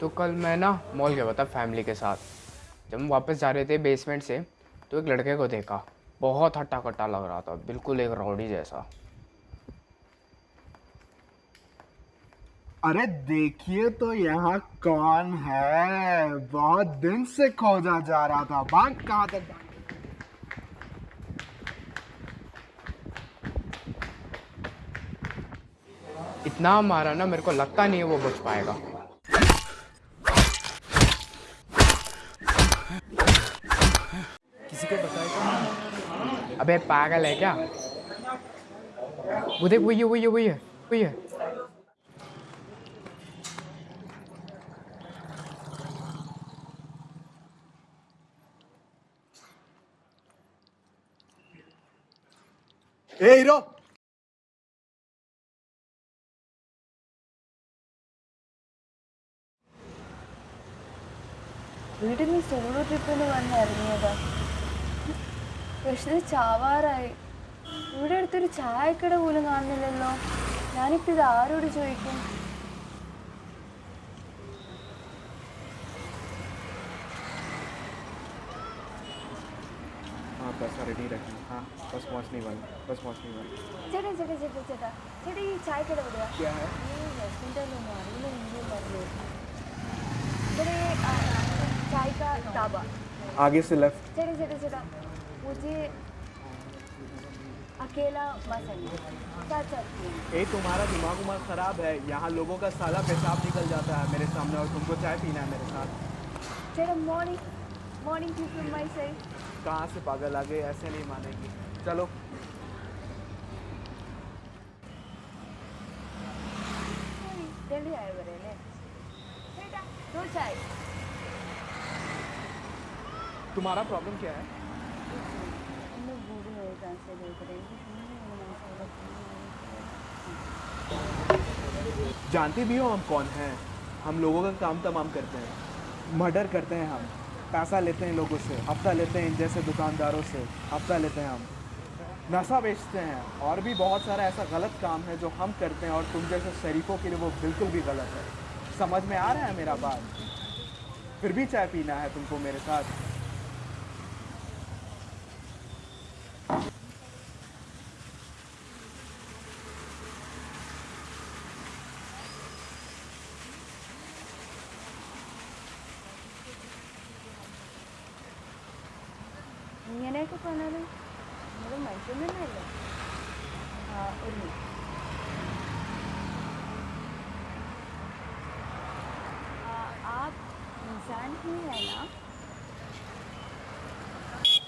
तो कल मैं ना मॉल गया था फैमिली के साथ। जब हम वापस जा रहे थे बेसमेंट से तो एक लड़के को देखा। बहुत हट्टा कट्टा लग रहा था बिल्कुल एक रौडी जैसा। अरे देखिए तो यहाँ कौन है? बहुत दिन से खोजा जा रहा था। भाग कहाँ तक? इतना मारा ना मेरे को लगता नहीं है वो बच पाएगा। किसी को बताया अबे, पागल है क्या? वो देख वही है वही है वही है वही है ए, हीरो! വീട്ടിൽ നിന്ന് സോളോ ട്രിപ്പിന് വന്ന് ഇറങ്ങിയതാ പക്ഷേ ചാവാറായി ഇവിടെ അടുത്തൊരു ചായക്കട പോലും കാണുന്നില്ലല്ലോ ഞാനിപ്പോൾ ഇത് ആരോട് ചോദിക്കും हाँ पैसा रेडी रखना हाँ बस पहुँचने वाली बस पहुँचने वाली ചേട്ടാ ചേട്ടാ ചേട്ടാ ചേട്ടാ ചേട്ടാ ഈ ചായക്കട എവിടെയാ क्या है ഈ റെസ്റ്റോറൻറ്റൊന്നും അറിയില്ല ഇന്ത്യയിൽ പറഞ്ഞു ചേട്ടാ ये, आ, चाय का ढाबा आगे से लेफ़्ट चलो चलो चलो मुझे अकेला ए तुम्हारा दिमाग उमाग खराब है। यहाँ लोगों का साला पेशाब निकल जाता है मेरे सामने और तुमको चाय पीना है मेरे साथ। चलो morning morning too from my side कहाँ से पागल आ गए? ऐसे नहीं मानेंगी। चलो। जल्दी आए बरे ने बेटा दो चाय। तुम्हारा प्रॉब्लम क्या है? जानते भी हो हम कौन हैं? हम लोगों का काम तमाम करते हैं। मर्डर करते हैं हम। पैसा लेते हैं लोगों से। हफ़्ता लेते हैं जैसे दुकानदारों से। हफ़्ता लेते हैं हम। नशा बेचते हैं। और भी बहुत सारा ऐसा गलत काम है जो हम करते हैं और तुम जैसे शरीफों के लिए वो बिल्कुल भी गलत है। समझ में आ रहा है मेरा बात? फिर भी चाय पीना है तुमको मेरे साथ। ഇങ്ങനെയൊക്കെ പറഞ്ഞാലും നമ്മൾ മനുഷ്യൻ തന്നെയല്ലേ ആ ഒരു മിനിറ്റ് आ, आप इंसान ही है ना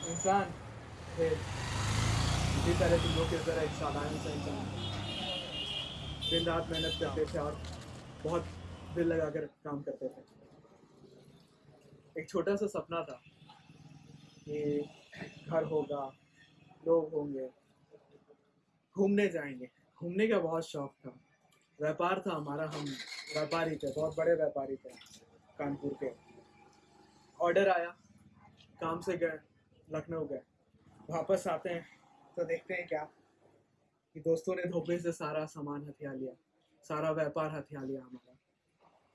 इंसान फिर इसी तरह तुम लोग की तरह एक साधारण सा इंसान दिन रात मेहनत करते थे और बहुत दिल लगाकर काम करते थे एक छोटा सा सपना था कि घर होगा, लोग होंगे, घूमने जाएँगे। घूमने का बहुत शौक था। व्यापार था हमारा, हम व्यापारी थे, बहुत बड़े व्यापारी थे कानपुर के। ऑर्डर आया, काम से गए, लखनऊ गए। वापस आते हैं तो देखते हैं क्या। कि दोस्तों ने धोखे से सारा सामान हथिया लिया, सारा व्यापार हथिया लिया हमारा।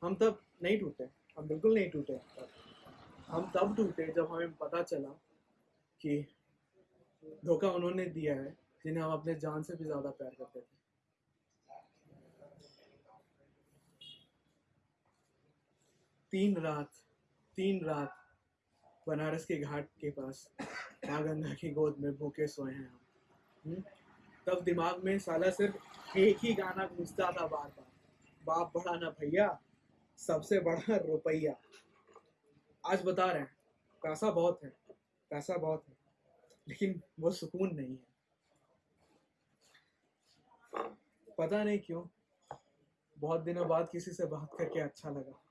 हम तब नहीं टूटे, हम बिल्कुल नहीं टूटे। हम तब टूटे जब हमें पता चला कि धोखा उन्होंने दिया है, जिन्हें हम अपने जान से भी ज़्यादा प्यार करते थे। तीन रात तीन रात बनारस के घाट के पास माँ गंगा की गोद में भूखे सोए हैं हम। हम्म? तब दिमाग में साला सिर्फ़ एक ही गाना गूंजता था बार बार बाप बड़ा ना भैया, सबसे बड़ा रुपया। आज बता रहे हैं, पैसा बहुत है, पैसा बहुत है, लेकिन वो सुकून नहीं है। पता नहीं क्यों, बहुत दिनों बाद किसी से बात करके अच्छा लगा।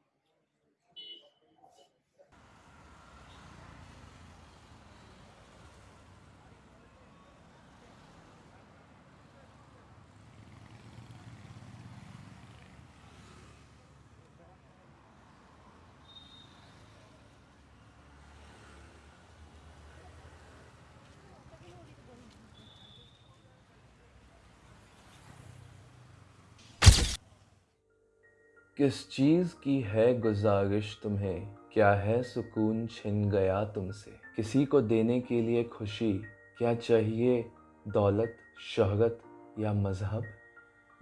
किस चीज़ की है गुजारिश तुम्हें? क्या है सुकून छिन गया तुमसे? किसी को देने के लिए खुशी क्या चाहिए दौलत, शहरत या मज़हब?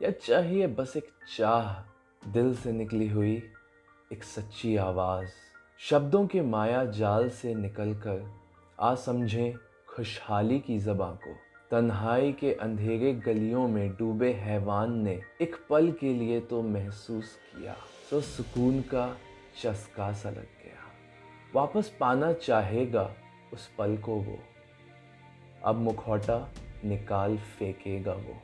या चाहिए बस एक चाह दिल से निकली हुई एक सच्ची आवाज़? शब्दों के माया जाल से निकलकर आ समझें खुशहाली की ज़बां को। तन्हाई के अंधेरे गलियों में डूबे हैवान ने एक पल के लिए तो महसूस किया तो सुकून का चस्का सा लग गया। वापस पाना चाहेगा उस पल को वो। अब मुखौटा निकाल फेंकेगा वो।